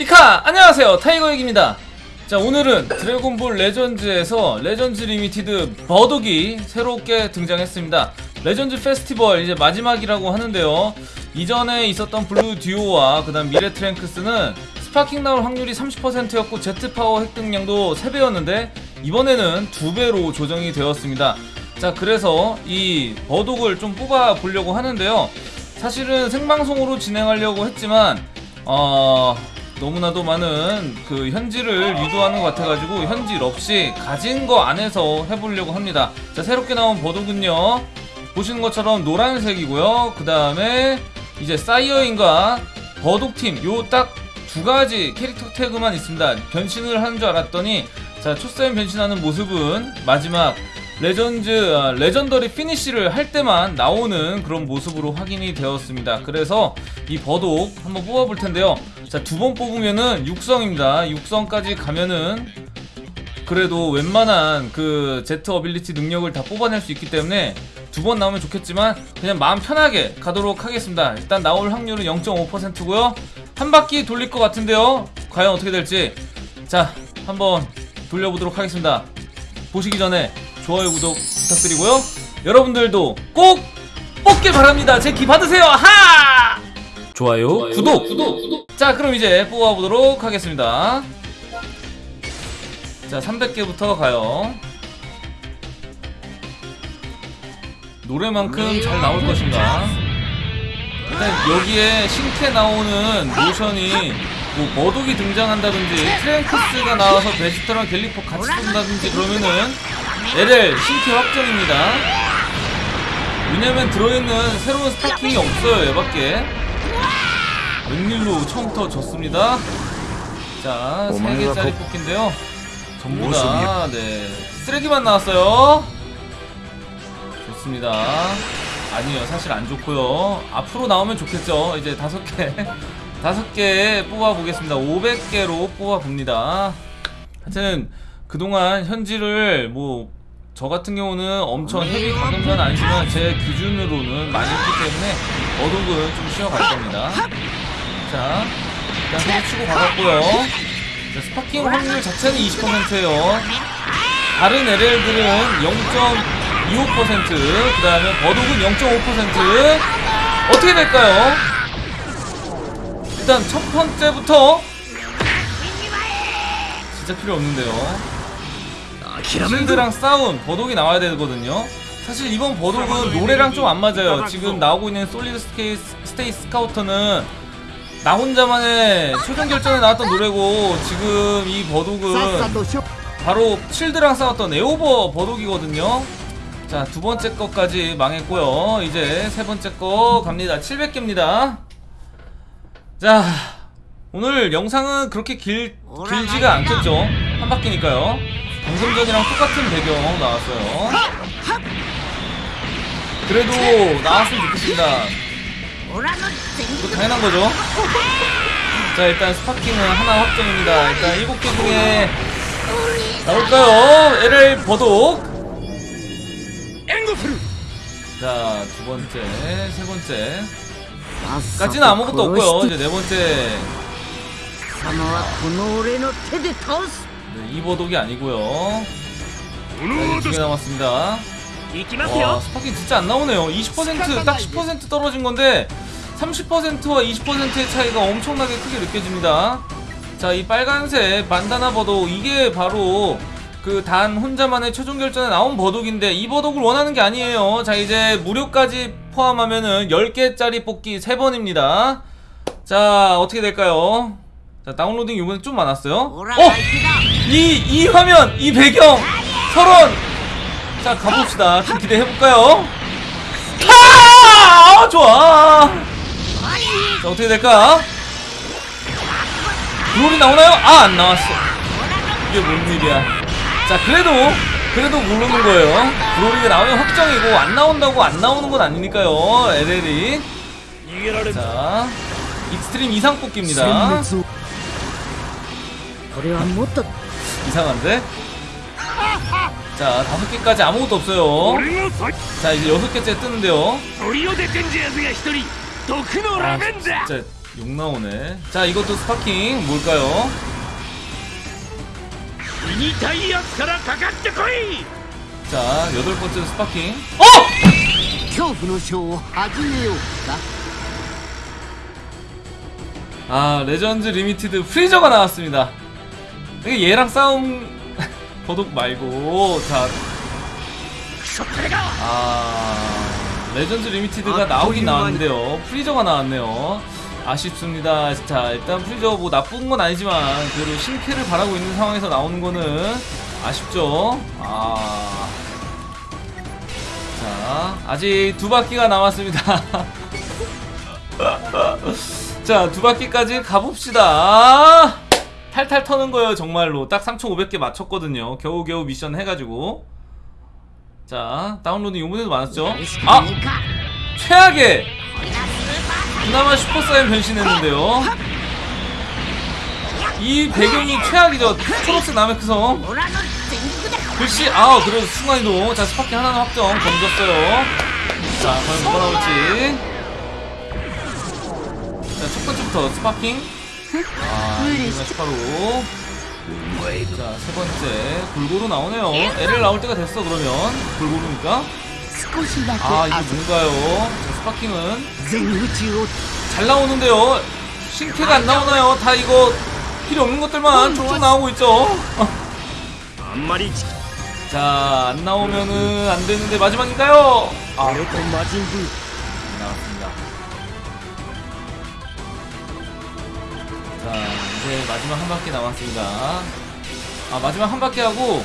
이카 안녕하세요. 타이거액입니다. 자 오늘은 드래곤볼 레전즈에서 Legends Limited 버독이 새롭게 등장했습니다. Legends Festival 이제 마지막이라고 하는데요. 이전에 있었던 블루 듀오와 그 다음 미래 트랭크스는 Sparking 나올 확률이 30%였고 제트파워 획득량도 3배였는데 이번에는 2배로 조정이 되었습니다. 자 그래서 이 버독을 좀 뽑아 보려고 하는데요. 사실은 생방송으로 진행하려고 했지만 어 너무나도 많은 그 현질을 유도하는 것 같아가지고 현질 없이 가진 거 안에서 해보려고 합니다. 자 새롭게 나온 버독은요 보시는 것처럼 노란색이고요. 그 다음에 이제 사이어인과 버독팀 요 딱 두 가지 캐릭터 태그만 있습니다. 변신을 하는 줄 알았더니 자 초사인 변신하는 모습은 마지막 Legends 아, Legendary Finish를 할 때만 나오는 그런 모습으로 확인이 되었습니다. 그래서 이 버독 한번 뽑아볼 텐데요. 자 두 번 뽑으면은 육성입니다. 육성까지 가면은 그래도 웬만한 그 Z Ability 능력을 다 뽑아낼 수 있기 때문에 두 번 나오면 좋겠지만 그냥 마음 편하게 가도록 하겠습니다. 일단 나올 확률은 0.5%고요. 한 바퀴 돌릴 것 같은데요. 과연 어떻게 될지 자 한번 돌려보도록 하겠습니다. 보시기 전에 좋아요 구독 부탁드리고요. 여러분들도 꼭 뽑길 바랍니다. 제 기 받으세요. 하! 좋아요, 구독. 자 그럼 이제 뽑아보도록 하겠습니다. 자 300개부터 가요. 노래만큼 잘 나올 것인가? 일단 여기에 신캐 나오는 모션이 뭐 버독이 등장한다든지 트랭크스가 나와서 베지터랑 갤릭포 같이 쏜다든지 그러면은 LL 신캐 확정입니다. 왜냐면 들어있는 새로운 Sparking이 없어요 얘밖에. 웬일로 처음부터 졌습니다. 자, 3개짜리 뽑기인데요. 전부 다, 네. 쓰레기만 나왔어요. 좋습니다. 아니요, 사실 안 좋고요. 앞으로 나오면 좋겠죠. 이제 다섯 개, 다섯 개 뽑아보겠습니다. 500개로 뽑아봅니다. 하여튼, 그동안 현질을 뭐, 저 같은 경우는 엄청 heavy 과금은 아니지만 제 기준으로는 많이 했기 때문에 버독은 좀 쉬어갈 겁니다. 자, 일단 소리 치고 가봤고요. 자, Sparking 확률 자체는 20%예요. 다른 LL들은 0.25%, 그 다음에 버독은 0.5%. 어떻게 될까요? 일단 첫 번째부터 진짜 필요 없는데요. 칠드랑 싸운 버독이 나와야 되거든요. 사실 이번 버독은 노래랑 좀 안 맞아요. 지금 나오고 있는 Solid State Scouter는 나 혼자만의 최종 결전에 나왔던 노래고 지금 이 버독은 바로 칠드랑 싸웠던 에오버 버독이거든요. 자, 두 번째 거까지 망했고요. 이제 세 번째 거 갑니다. 700개입니다. 자, 오늘 영상은 그렇게 길, 길지가 않겠죠. 한 바퀴니까요. 방금 전이랑 똑같은 배경 나왔어요. 그래도 나왔으면 좋겠습니다. 이거 당연한 거죠. 자 일단 스파킹은 하나 확정입니다. 일단 7개 중에 나올까요? LL 버독. 자 두번째 세번째. 까지는 아무것도 없고요. 이제 네번째. 네, 네 이버독이 아니고요. 자, 2개 남았습니다. 와, Sparking 진짜 안 나오네요. 20%, 딱 10% 떨어진 건데 30%와 20%의 차이가 엄청나게 크게 느껴집니다. 자 이 빨간색 반다나 버독 이게 바로 그 단 혼자만의 최종 결전에 나온 버독인데 이 버독을 원하는 게 아니에요. 자 이제 무료까지 포함하면은 10개짜리 뽑기 3번입니다. 자 어떻게 될까요? 자 다운로딩 이번에 좀 많았어요. 어! 이, 이 화면 이 배경 서론 자 가봅시다. 좀 기대해볼까요? 아, 좋아. 자 어떻게 될까? 브로리 나오나요? 아 안나왔어. 이게 뭔 일이야? 자 그래도 그래도 모르는 거예요. 브로리가 나오면 확정이고 안 나온다고 안 나오는 건 아니니까요 LL이. 자 Extreme 이상 뽑기입니다. 이상한데? 자 다섯 개까지 아무것도 없어요. 자 이제 여섯 개째 뜨는데요. 아 진짜 욕 나오네. 자 이것도 Sparking 뭘까요? 자 여덟 번째 Sparking. 어! 아 Legend Limited 프리저가 나왔습니다. 얘랑 싸운 버독 말고 자. 아... Legend Limited가 나오긴 나왔는데요. 프리저가 나왔네요. 아쉽습니다. 자 일단 프리저 뭐 나쁜 건 아니지만 그래도 신캐를 바라고 있는 상황에서 나오는 거는 아쉽죠. 아... 자 아직 두 바퀴가 남았습니다. 자 두 바퀴까지 가봅시다. 탈탈 터는 거예요 정말로. 딱 3,500개 맞췄거든요. 겨우겨우 미션 해가지고. 자 다운로드 요번에도 많았죠? 아! 최악의! 그나마 슈퍼사이언 변신했는데요. 이 배경이 최악이죠. 초록색 나메크성. 글씨 아 그래도 순간이도 자 스파키 하나는 확정. 던졌어요. 자 과연 뭐가 나올지. 자 첫번째부터 스파킹. 아, 스파로. 자, 세 번째. 골고루 나오네요. 애를 나올 때가 됐어, 그러면. 골고루니까. 아, 이게 뭔가요? 자, 스파킹은. 잘 나오는데요. 신캐가 안 나오나요? 다 이거 필요 없는 것들만 쭉쭉 나오고 있죠. 자, 안 나오면은 안 되는데 마지막인가요? 아, 나왔습니다. 이제 마지막 한 바퀴 남았습니다. 아 마지막 한 바퀴 하고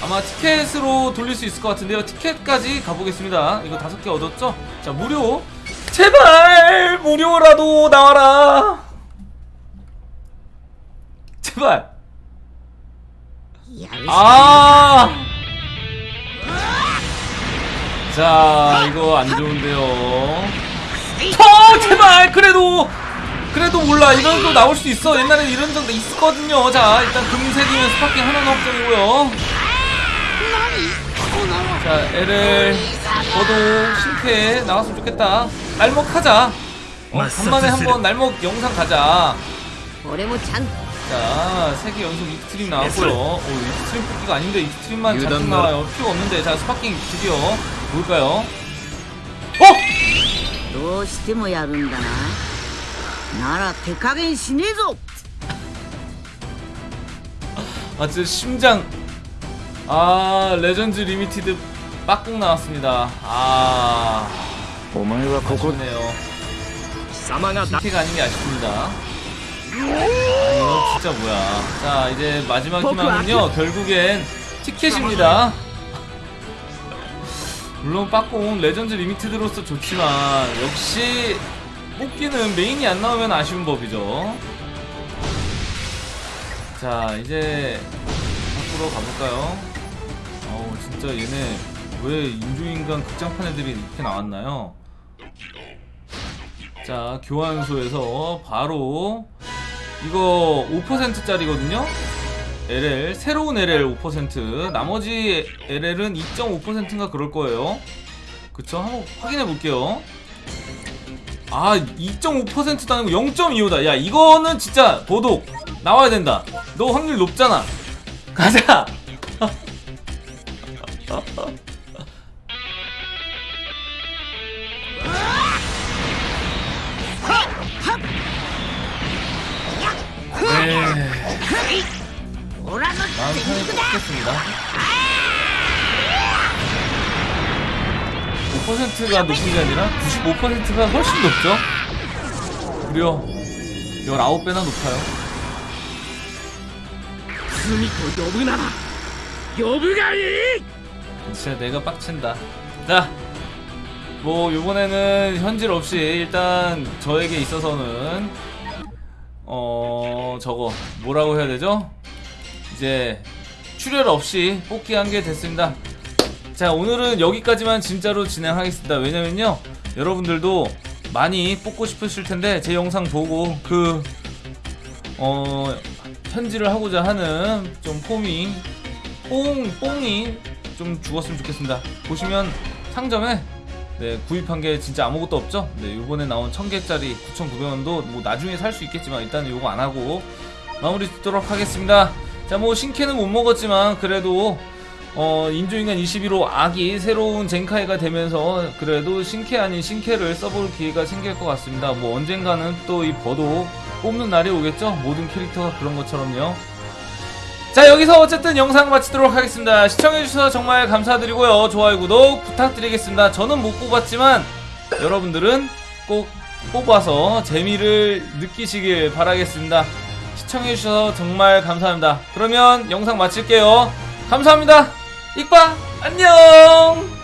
아마 티켓으로 돌릴 수 있을 것 같은데요. 티켓까지 가보겠습니다. 이거 다섯 개 얻었죠? 자 무료. 제발! 무료라도 나와라! 제발! 아 자 이거 안 좋은데요. 더! 제발! 그래도 그래도 몰라 이런 거 나올 수 있어 옛날에 이런 적 있었거든요 자 일단 금색이면 스파킹 하나는 확정이고요 자 LL 저도 신캐 나왔으면 좋겠다 날먹하자 어, 간만에 한번 날먹 영상 가자 俺もちゃん 자, 세개 연속 익스트림 나왔고요. 오, 익스트림 뽑기가 아닌데 익스트림만 잔뜩 유단 나와요. 필요 없는데. 자, 스파킹 드디어 뭘까요? 어? どうしてもやるんだな なら手加減しねえぞ 아, 진짜 심장. 아, 레전드 리미티드 빡국 나왔습니다. 아, お前はここ 아쉽네요. 貴様がだ 신캐가 아닌 게 아쉽습니다. 아, 이거 진짜 뭐야. 자, 이제 마지막 희망은요, 결국엔 티켓입니다. 물론 빠꽁 레전드 리미티드로서 좋지만, 역시 뽑기는 메인이 안 나오면 아쉬운 법이죠. 자, 이제 밖으로 가볼까요? 어우, 진짜 얘네 왜 인조인간 극장판 애들이 이렇게 나왔나요? 자 교환소에서 바로 이거 5%짜리거든요 LL 새로운 LL 5% 나머지 LL은 2.5%인가 그럴 거예요 그쵸 한번 확인해 볼게요 아 2.5%도 아니고 0.25다 야 이거는 진짜 도둑. 나와야 된다. 너 확률 높잖아. 가자. 네. 마음 편히 뽑겠습니다. 퍼센트가 높은 게 아니라 95%가 훨씬 높죠? 무려 19배나 높아요. 진짜 내가 빡친다. 자, 뭐 요번에는 현질 없이 일단 저에게 있어서는 어 저거 뭐라고 해야 되죠? 이제 출혈 없이 뽑기 한 게 됐습니다. 자 오늘은 여기까지만 진짜로 진행하겠습니다. 왜냐면요 여러분들도 많이 뽑고 싶으실 텐데 제 영상 보고 그 어, 현질을 하고자 하는 좀 폼이 뽕 뽕이 좀 죽었으면 좋겠습니다. 보시면 상점에 네, 구입한 게 진짜 아무것도 없죠? 네, 요번에 나온 1000개짜리 9,900원도 뭐 나중에 살 수 있겠지만 일단은 요거 안 하고 마무리 짓도록 하겠습니다. 자, 뭐 신캐는 못 먹었지만 그래도 어, 인조인간 21호 악이 새로운 젠카이가 되면서 그래도 신캐 아닌 신캐를 써볼 기회가 생길 것 같습니다. 뭐 언젠가는 또 이 버도 뽑는 날이 오겠죠? 모든 캐릭터가 그런 것처럼요. 자 여기서 어쨌든 영상 마치도록 하겠습니다. 시청해주셔서 정말 감사드리고요. 좋아요 구독 부탁드리겠습니다. 저는 못 뽑았지만 여러분들은 꼭 뽑아서 재미를 느끼시길 바라겠습니다. 시청해주셔서 정말 감사합니다. 그러면 영상 마칠게요. 감사합니다 익바 안녕